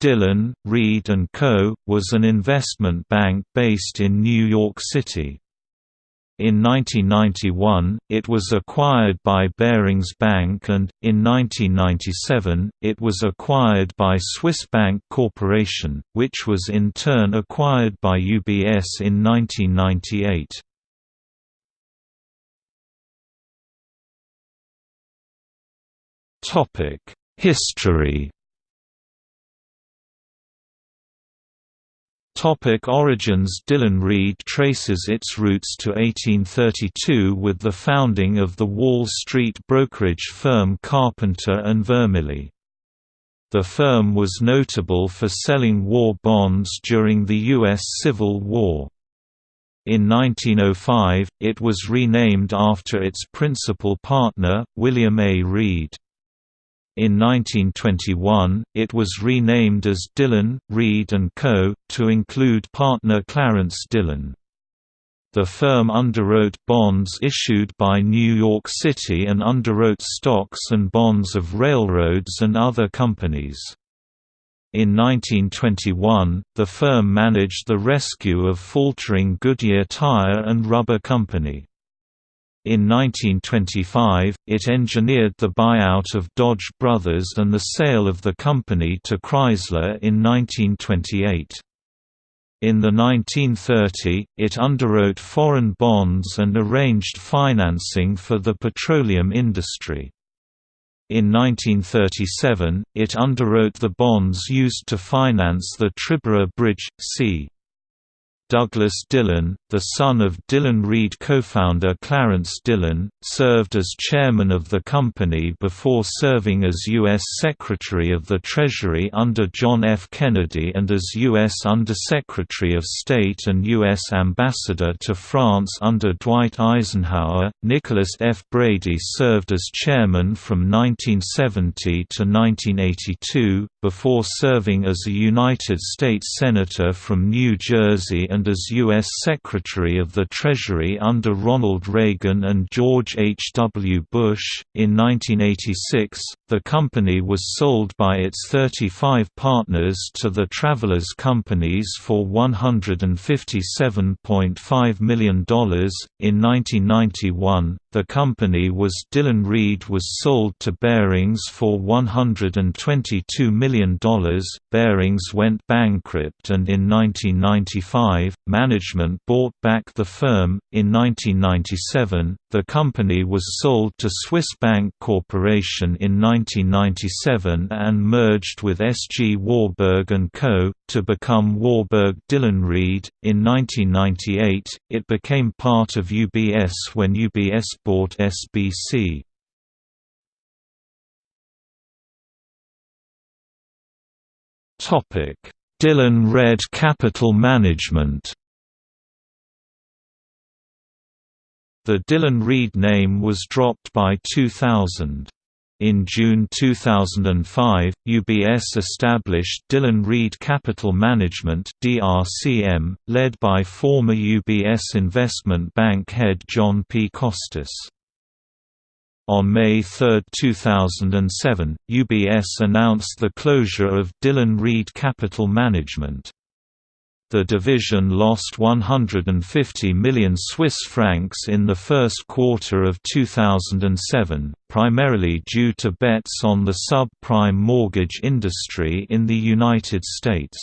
Dillon, Read & Co., was an investment bank based in New York City. In 1991, it was acquired by Barings Bank and, in 1997, it was acquired by Swiss Bank Corporation, which was in turn acquired by UBS in 1998. History Topic origins Dillon Read traces its roots to 1832 with the founding of the Wall Street brokerage firm Carpenter and Vermilye. The firm was notable for selling war bonds during the U.S. Civil War. In 1905, it was renamed after its principal partner, William A. Read. In 1921, it was renamed as Dillon, Read & Co., to include partner Clarence Dillon. The firm underwrote bonds issued by New York City and underwrote stocks and bonds of railroads and other companies. In 1921, the firm managed the rescue of faltering Goodyear Tire and Rubber Company. In 1925, it engineered the buyout of Dodge Brothers and the sale of the company to Chrysler in 1928. In the 1930, it underwrote foreign bonds and arranged financing for the petroleum industry. In 1937, it underwrote the bonds used to finance the Triborough Bridge, c. Douglas Dillon, the son of Dillon Read co-founder Clarence Dillon, served as chairman of the company before serving as U.S. Secretary of the Treasury under John F. Kennedy and as U.S. Undersecretary of State and U.S. Ambassador to France under Dwight Eisenhower. Nicholas F. Brady served as chairman from 1970 to 1982, before serving as a United States Senator from New Jersey and as U.S. Secretary of the Treasury under Ronald Reagan and George H. W. Bush. In 1986, the company was sold by its 35 partners to the Travelers Companies for $157.5 million. In 1991, the company was Dillon Read was sold to Barings for $122 million. Barings went bankrupt and in 1995, management bought back the firm. In 1997, the company was sold to Swiss Bank Corporation in 1997 and merged with S. G. Warburg & Co. to become Warburg Dillon Read. In 1998, it became part of UBS when UBS bought SBC. Dillon Read Capital Management The Dillon Read name was dropped by 2000. In June 2005, UBS established Dillon Read Capital Management (DRCM), led by former UBS investment bank head John P. Costas. On May 3, 2007, UBS announced the closure of Dillon Read Capital Management. The division lost 150 million Swiss francs in the first quarter of 2007, primarily due to bets on the subprime mortgage industry in the United States.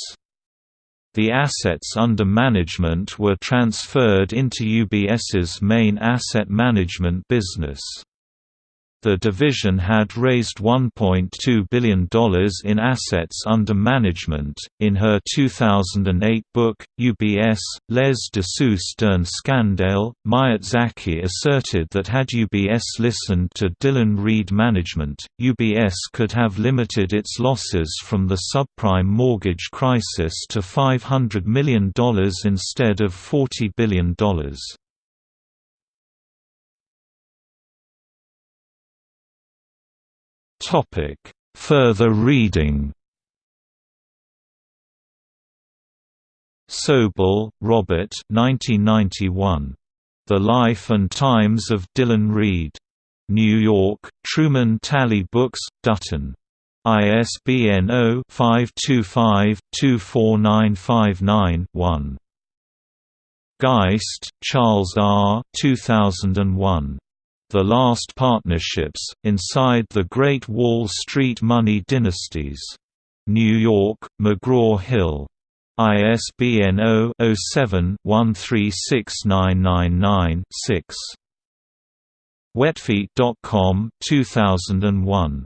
The assets under management were transferred into UBS's main asset management business. The division had raised $1.2 billion in assets under management. In her 2008 book, UBS, Les Dessous d'un Scandale, Myret Zaki asserted that had UBS listened to Dillon Read management, UBS could have limited its losses from the subprime mortgage crisis to $500 million instead of $40 billion. Topic: Further reading. Sobel, Robert 1991. The Life and Times of Dillon Read. New York, Truman Talley Books, Dutton. ISBN 0-525-24959-1. Geist, Charles R. 2001. The Last Partnerships, Inside the Great Wall Street Money Dynasties. New York, McGraw-Hill. ISBN 0-07-136999-6. Wetfeet.com 2001.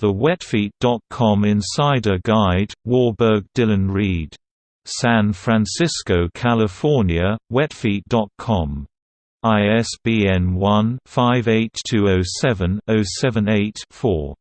The Wetfeet.com Insider Guide, Warburg Dillon Read. San Francisco, California, Wetfeet.com. ISBN 1-58207-078-4.